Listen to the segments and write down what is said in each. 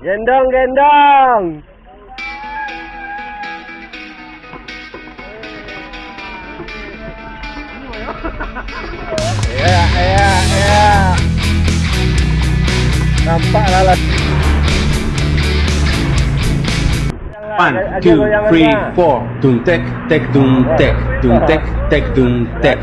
Gendong, gendong. Ya, ya, ya. Nampak lalat. One, two, three, four. Dung tek, tek, dung tek, dung tek, tek, dung tek.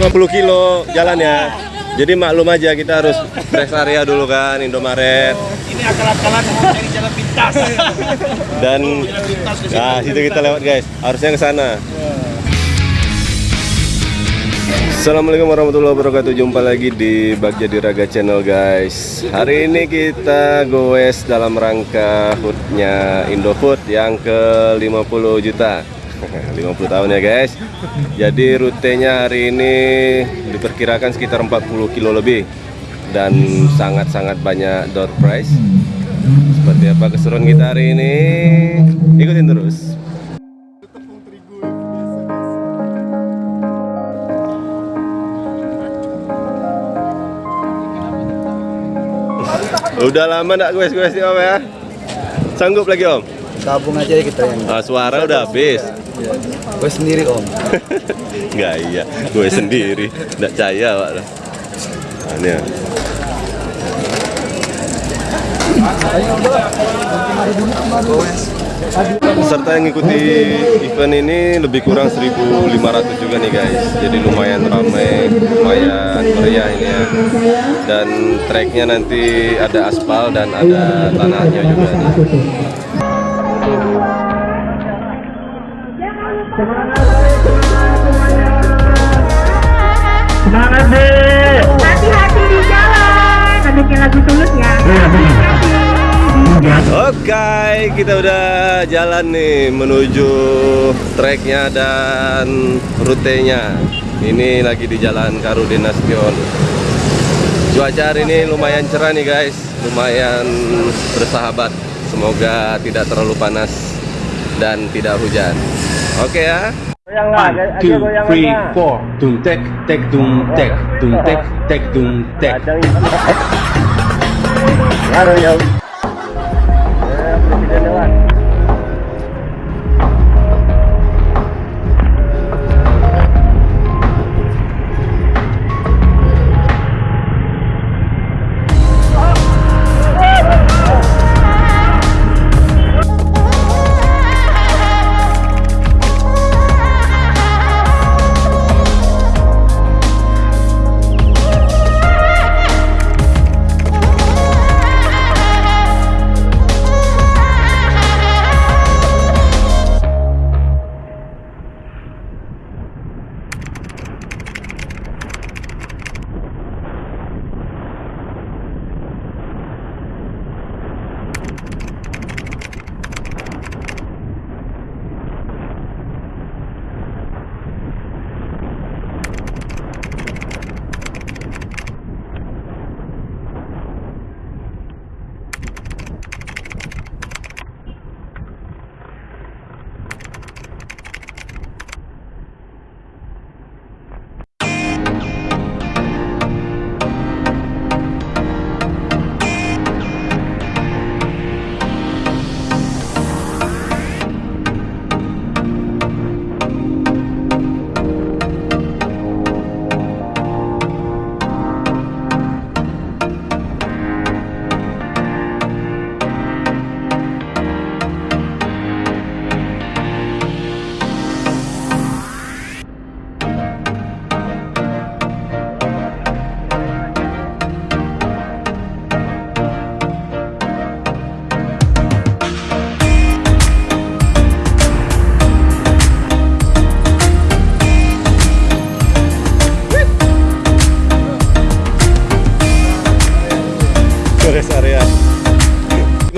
50 kilo jalan ya. Jadi maklum aja kita harus rest area dulu kan Indomaret Ini akal-akalan cari jalan pintas. dan nah situ kita lewat guys. Harusnya ke sana. Assalamualaikum warahmatullahi wabarakatuh Jumpa lagi di Bagja Diraga Channel guys Hari ini kita goes dalam rangka HUT-nya Indofood yang ke 50 juta 50 tahun ya guys. Jadi rutenya hari ini diperkirakan sekitar 40 kilo lebih. Dan sangat-sangat banyak door price Seperti apa keseruan kita hari ini? Ikutin terus. Udah lama nggak gue-gue sih om ya? Sanggup lagi om? Gabung aja ya kita yang Ah, suara udah habis. gue sendiri om. Nggak iya, gue sendiri. Nggak percaya pak. Nah, ini ya. Peserta yang ngikuti event ini lebih kurang 1.500 juga nih guys. Jadi lumayan ramai, lumayan meriah ini ya. Dan treknya nanti ada aspal dan ada tanahnya juga nih. Hati-hati di jalan. Adanya lagu tulus ya. Hati-hati. Oke, kita udah jalan nih menuju treknya dan rutenya. Ini lagi di Jalan Karudin Nasution. Cuaca hari ini lumayan cerah nih guys, lumayan bersahabat. Semoga tidak terlalu panas dan tidak hujan. Oke ya. One, aja two, goyang three, lah. four. Dung tek, tek, dung tek, dung tek, tek, dung tek. Kadang itu. Ngaruh ya. Ya, presiden lewat.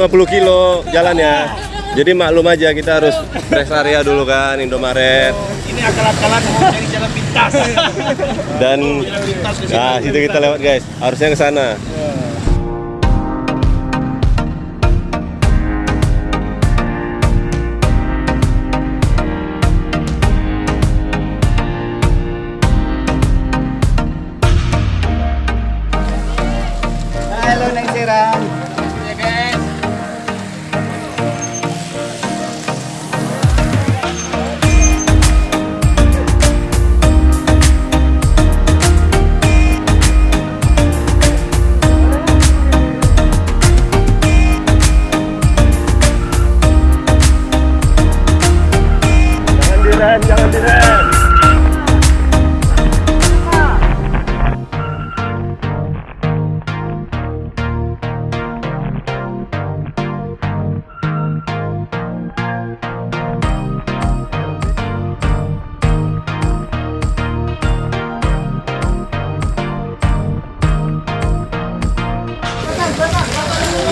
50 kilo jalan ya. Jadi maklum aja kita harus rest area dulu kan Indomaret. Ini akal-akalan mau cari jalan pintas. dan nah situ kita lewat guys. Harusnya ke sana Diren, yanı diren.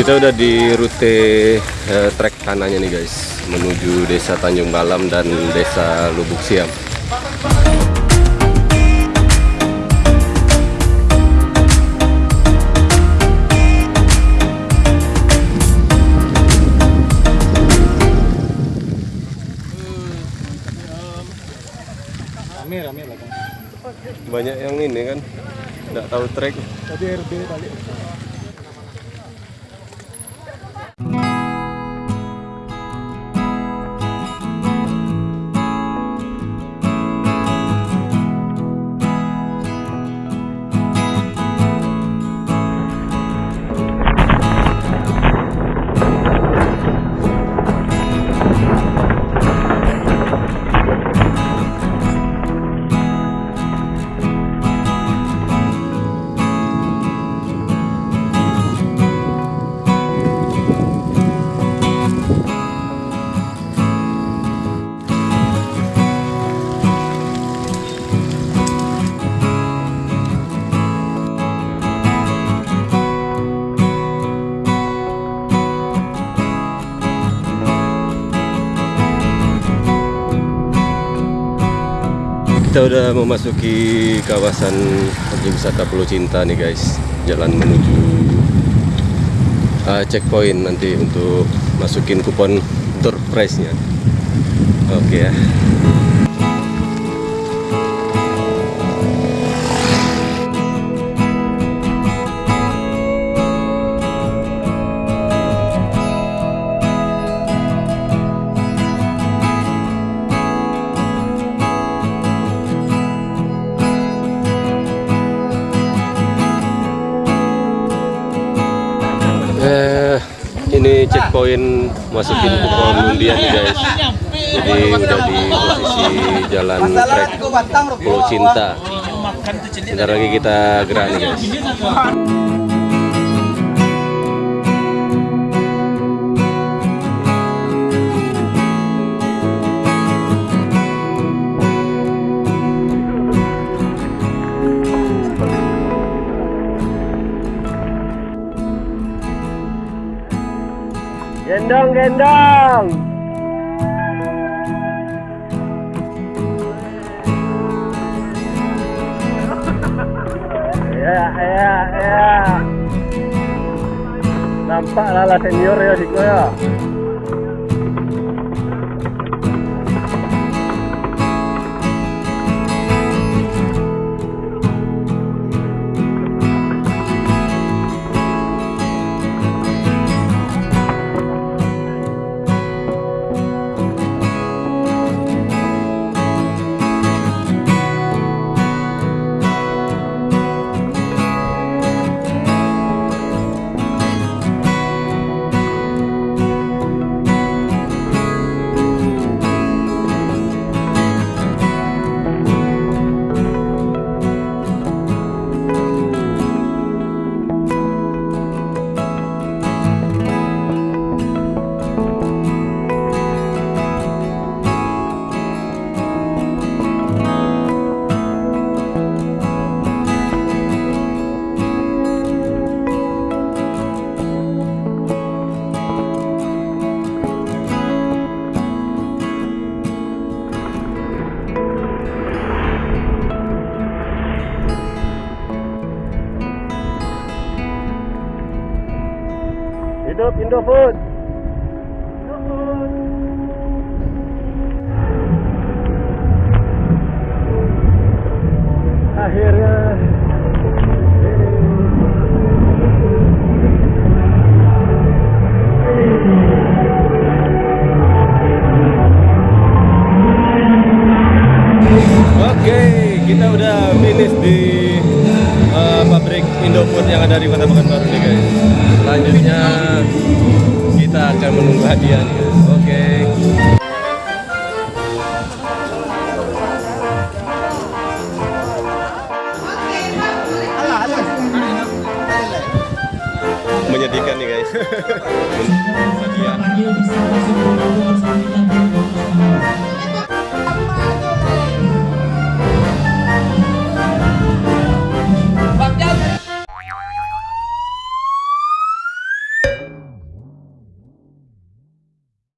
Kita udah di rute eh, trek kanannya nih guys, menuju Desa Tanjung Balam dan Desa Lubuk Siam. Banyak yang ini kan, nggak tahu trek. Kita udah memasuki kawasan objek wisata Pulau Cinta nih guys. Jalan menuju uh, checkpoint nanti untuk masukin kupon tour price-nya. Oke ya. Eh, ini checkpoint masukin undian nih guys. Jadi udah di posisi jalan trek Pulau Cinta. Bentar lagi kita gerak nih guys. Gendong. Ya, ya, ya. Nampak lah senior ya Siko ya. Indofood. Akhirnya Oke, kita udah finish di Indofood yang ada di Kota Pekanbaru nih guys. Selanjutnya kita akan menunggu hadiah nih guys. Oke. Menyedihkan nih guys. hadiah.